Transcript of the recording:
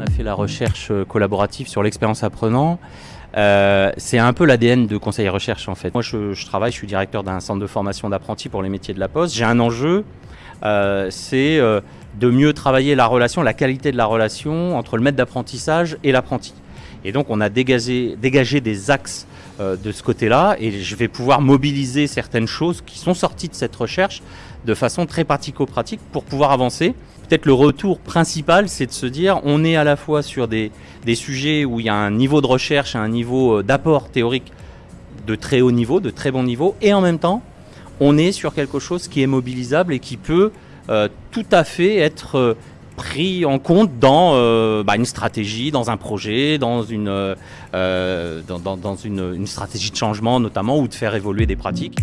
On a fait la recherche euh, collaborative sur l'expérience apprenant. Euh, c'est un peu l'ADN de Conseil Recherche en fait. Moi je, travaille, je suis directeur d'un centre de formation d'apprentis pour les métiers de la poste. J'ai un enjeu, euh, c'est de mieux travailler la relation, la qualité de la relation entre le maître d'apprentissage et l'apprenti. Et donc on a dégagé, des axes euh, de ce côté-là et je vais pouvoir mobiliser certaines choses qui sont sorties de cette recherche de façon très pratico-pratique pour pouvoir avancer. Peut-être le retour principal, c'est de se dire on est à la fois sur des, des sujets où il y a un niveau de recherche, un niveau d'apport théorique de très haut niveau, de très bon niveau, et en même temps, on est sur quelque chose qui est mobilisable et qui peut euh, tout à fait être euh, pris en compte dans euh, bah, une stratégie, dans un projet, dans, une, euh, dans, dans, une stratégie de changement notamment ou de faire évoluer des pratiques.